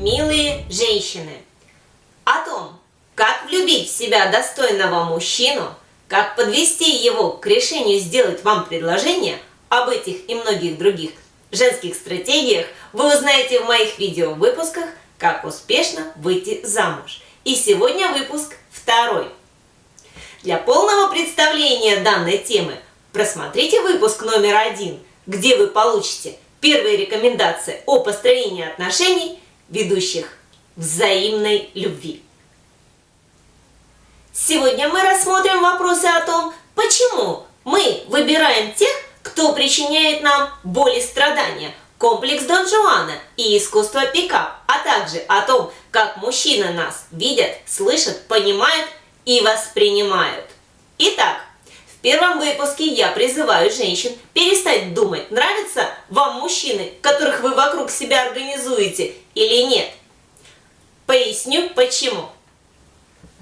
милые женщины! О том, как влюбить в себя достойного мужчину, как подвести его к решению сделать вам предложение, об этих и многих других женских стратегиях вы узнаете в моих видео-выпусках «Как успешно выйти замуж». И сегодня выпуск второй. Для полного представления данной темы просмотрите выпуск номер один, где вы получите первые рекомендации о построении отношений, ведущих взаимной любви. Сегодня мы рассмотрим вопросы о том, почему мы выбираем тех, кто причиняет нам боль и страдания, комплекс Дон Жуана и искусство пикап, а также о том, как мужчины нас видят, слышат, понимают и воспринимают. Итак, в первом выпуске я призываю женщин перестать думать, нравятся вам мужчины, которых вы вокруг себя организуете или нет. Поясню почему.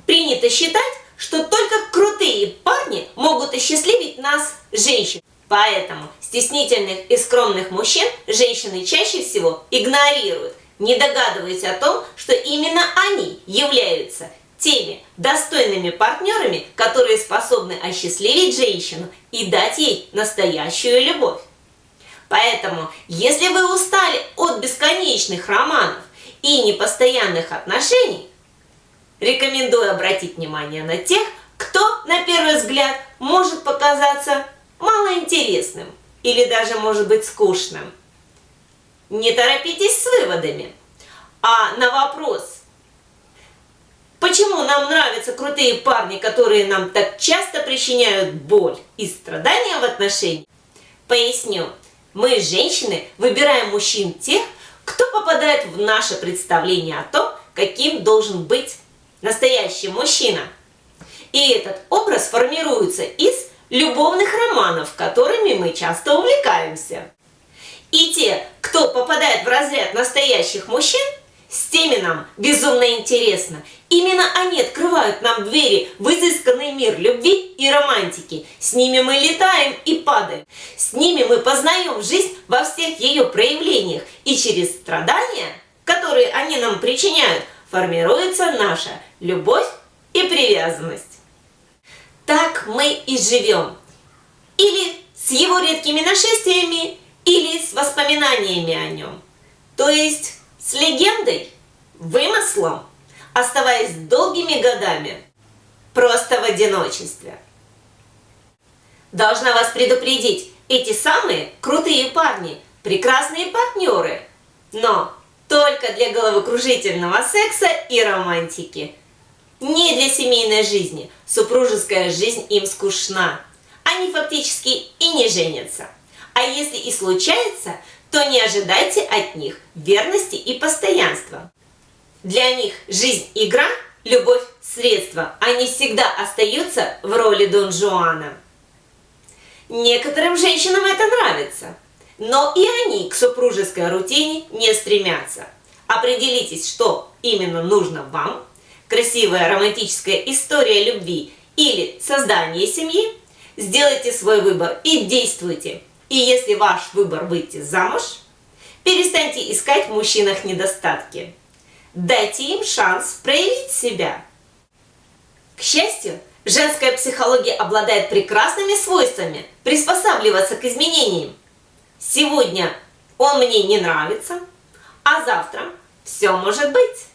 Принято считать, что только крутые парни могут осчастливить нас, женщин. Поэтому стеснительных и скромных мужчин женщины чаще всего игнорируют, не догадываясь о том, что именно они являются теми достойными партнерами, которые способны осчастливить женщину и дать ей настоящую любовь. Поэтому, если вы устали от бесконечных романов и непостоянных отношений, рекомендую обратить внимание на тех, кто, на первый взгляд, может показаться малоинтересным или даже может быть скучным. Не торопитесь с выводами, а на вопрос, почему нам нравятся крутые парни, которые нам так часто причиняют боль и страдания в отношениях, поясню. Мы, женщины, выбираем мужчин тех, кто попадает в наше представление о том, каким должен быть настоящий мужчина. И этот образ формируется из любовных романов, которыми мы часто увлекаемся. И те, кто попадает в разряд настоящих мужчин, с теми нам безумно интересно. Именно они открывают нам двери в изысканный мир любви и романтики. С ними мы летаем и падаем. С ними мы познаем жизнь во всех ее проявлениях. И через страдания, которые они нам причиняют, формируется наша любовь и привязанность так мы и живем. Или с его редкими нашествиями, или с воспоминаниями о нем. То есть с легендой, вымыслом, оставаясь долгими годами просто в одиночестве. Должна вас предупредить, эти самые крутые парни, прекрасные партнеры, но только для головокружительного секса и романтики – не для семейной жизни. Супружеская жизнь им скучна. Они фактически и не женятся. А если и случается, то не ожидайте от них верности и постоянства. Для них жизнь – игра, любовь – средство. Они всегда остаются в роли Дон Жуана. Некоторым женщинам это нравится, но и они к супружеской рутине не стремятся. Определитесь, что именно нужно вам – красивая романтическая история любви или создание семьи, сделайте свой выбор и действуйте. И если ваш выбор выйти замуж, перестаньте искать в мужчинах недостатки. Дайте им шанс проявить себя. К счастью, женская психология обладает прекрасными свойствами приспосабливаться к изменениям. Сегодня он мне не нравится, а завтра все может быть.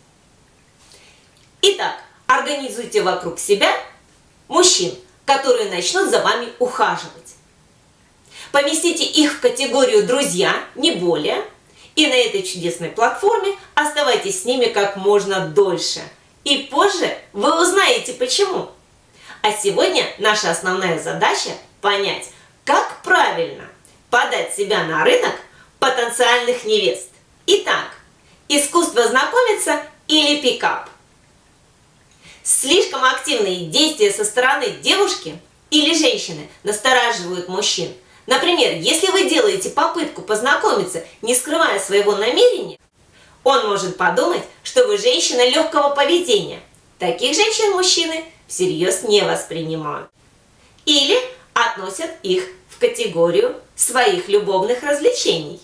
Итак, организуйте вокруг себя мужчин, которые начнут за вами ухаживать. Поместите их в категорию «друзья», не более, и на этой чудесной платформе оставайтесь с ними как можно дольше. И позже вы узнаете почему. А сегодня наша основная задача понять, как правильно подать себя на рынок потенциальных невест. Итак, искусство знакомиться или пикап. Слишком активные действия со стороны девушки или женщины настораживают мужчин. Например, если вы делаете попытку познакомиться, не скрывая своего намерения, он может подумать, что вы женщина легкого поведения. Таких женщин мужчины всерьез не воспринимают. Или относят их в категорию своих любовных развлечений.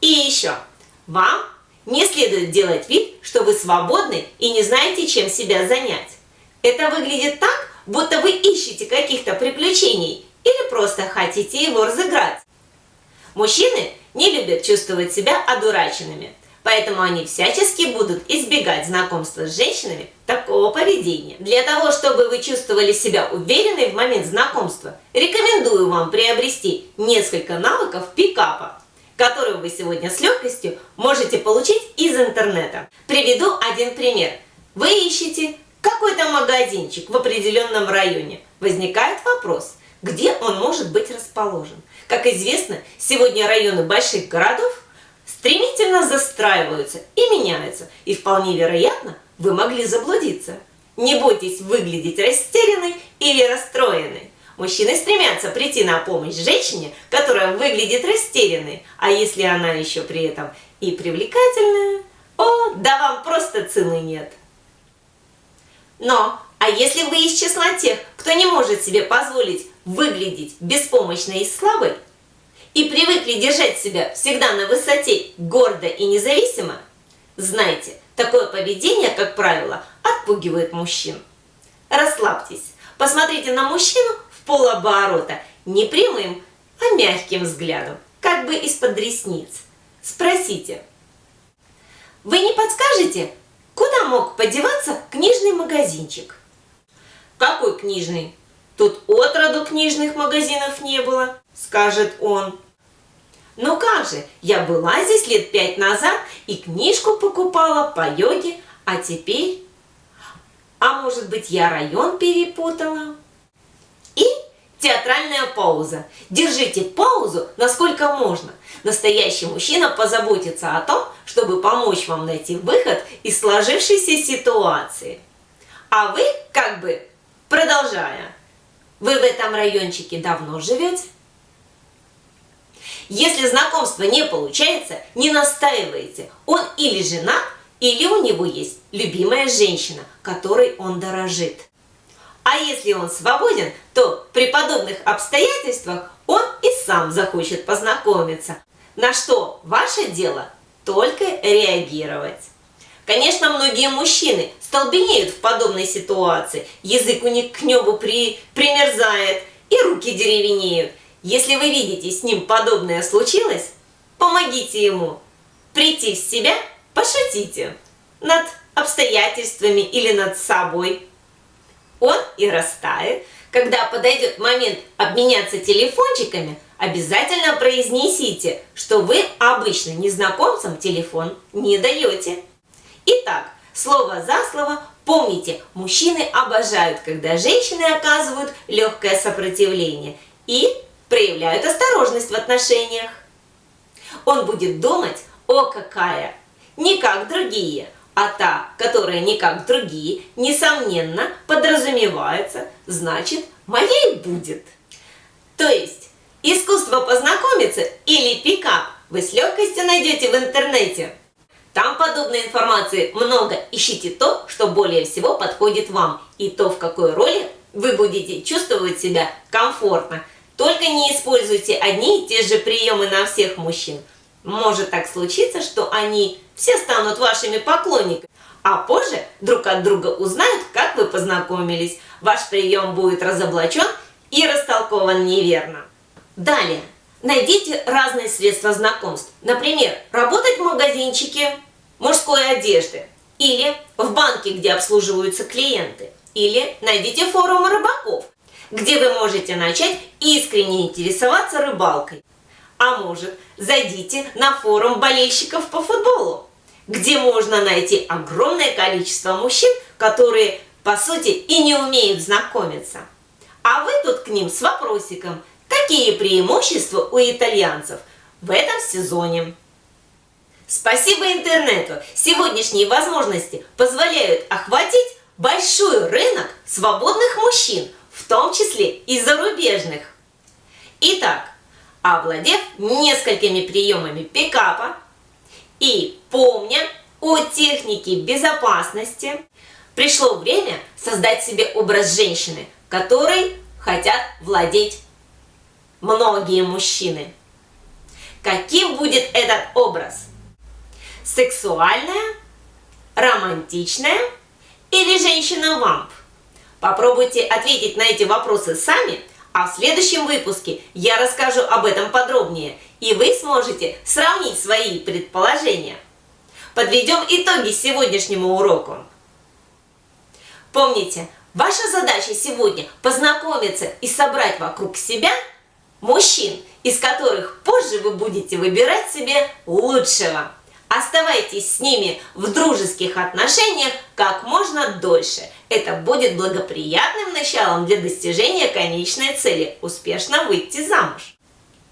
И еще, вам Не следует делать вид, что вы свободны и не знаете, чем себя занять. Это выглядит так, будто вы ищете каких-то приключений или просто хотите его разыграть. Мужчины не любят чувствовать себя одураченными, поэтому они всячески будут избегать знакомства с женщинами такого поведения. Для того, чтобы вы чувствовали себя уверенной в момент знакомства, рекомендую вам приобрести несколько навыков пикапа, которые вы сегодня с легкостью можете получить из интернета. Приведу один пример. Вы ищете какой-то магазинчик в определенном районе. Возникает вопрос, где он может быть расположен. Как известно, сегодня районы больших городов стремительно застраиваются и меняются, и вполне вероятно, вы могли заблудиться. Не бойтесь выглядеть растерянной или расстроенной. Мужчины стремятся прийти на помощь женщине, которая выглядит растерянной, а если она еще при этом и привлекательная, о, да вам просто цены нет. Но, а если вы из числа тех, кто не может себе позволить выглядеть беспомощной и слабой, и привыкли держать себя всегда на высоте, гордо и независимо, знайте, такое поведение, как правило, отпугивает мужчин. Расслабьтесь, посмотрите на мужчину в полоборота, не прямым, а мягким взглядом, как бы из-под ресниц. Спросите, вы не подскажете, Куда мог подеваться книжный магазинчик? Какой книжный? Тут отроду книжных магазинов не было, скажет он. Ну как же, я была здесь лет пять назад и книжку покупала по йоге, а теперь... А может быть я район перепутала? И театральная пауза. Держите паузу насколько можно. Настоящий мужчина позаботится о том, чтобы помочь вам найти выход из сложившейся ситуации. А вы, как бы, продолжая, вы в этом райончике давно живете? Если знакомство не получается, не настаивайте. Он или женат, или у него есть любимая женщина, которой он дорожит. А если он свободен, то при подобных обстоятельствах он и сам захочет познакомиться. На что ваше дело только реагировать. Конечно, многие мужчины столбенеют в подобной ситуации, язык у них к небу при, примерзает и руки деревенеют. Если вы видите, с ним подобное случилось, помогите ему прийти в себя, пошутите над обстоятельствами или над собой он и растает. Когда подойдет момент обменяться телефончиками, обязательно произнесите, что вы обычно незнакомцам телефон не даете. Итак, слово за слово помните, мужчины обожают, когда женщины оказывают легкое сопротивление и проявляют осторожность в отношениях. Он будет думать, о какая, не как другие – а та, которая не как другие, несомненно, подразумевается, значит, моей будет. То есть, искусство познакомиться или пикап вы с легкостью найдете в интернете. Там подобной информации много. Ищите то, что более всего подходит вам, и то, в какой роли вы будете чувствовать себя комфортно. Только не используйте одни и те же приемы на всех мужчин. Может так случиться, что они все станут вашими поклонниками, а позже друг от друга узнают, как вы познакомились. Ваш прием будет разоблачен и растолкован неверно. Далее. Найдите разные средства знакомств. Например, работать в магазинчике мужской одежды. Или в банке, где обслуживаются клиенты. Или найдите форумы рыбаков, где вы можете начать искренне интересоваться рыбалкой. А может, зайдите на форум болельщиков по футболу где можно найти огромное количество мужчин, которые, по сути, и не умеют знакомиться. А вы тут к ним с вопросиком, какие преимущества у итальянцев в этом сезоне. Спасибо интернету! Сегодняшние возможности позволяют охватить большой рынок свободных мужчин, в том числе и зарубежных. Итак, овладев несколькими приемами пикапа, и помня о технике безопасности, пришло время создать себе образ женщины, которой хотят владеть многие мужчины. Каким будет этот образ? Сексуальная, романтичная или женщина-вамп? Попробуйте ответить на эти вопросы сами, а в следующем выпуске я расскажу об этом подробнее, и вы сможете сравнить свои предположения. Подведем итоги сегодняшнему уроку. Помните, ваша задача сегодня познакомиться и собрать вокруг себя мужчин, из которых позже вы будете выбирать себе лучшего. Оставайтесь с ними в дружеских отношениях как можно дольше. Это будет благоприятным началом для достижения конечной цели – успешно выйти замуж.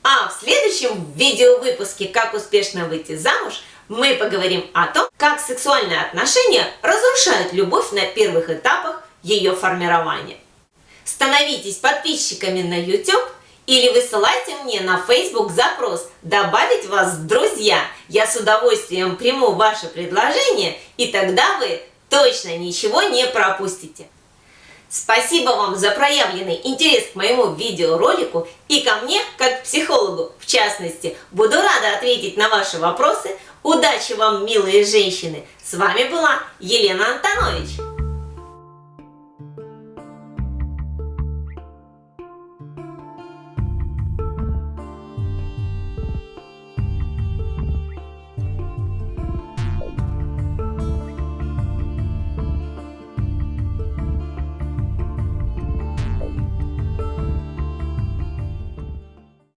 А в следующем видеовыпуске «Как успешно выйти замуж» мы поговорим о том, как сексуальные отношения разрушают любовь на первых этапах ее формирования. Становитесь подписчиками на YouTube или высылайте мне на Facebook запрос «Добавить вас в друзья». Я с удовольствием приму ваше предложение, и тогда вы точно ничего не пропустите. Спасибо вам за проявленный интерес к моему видеоролику и ко мне, как психологу, в частности. Буду рада ответить на ваши вопросы. Удачи вам, милые женщины! С вами была Елена Антонович.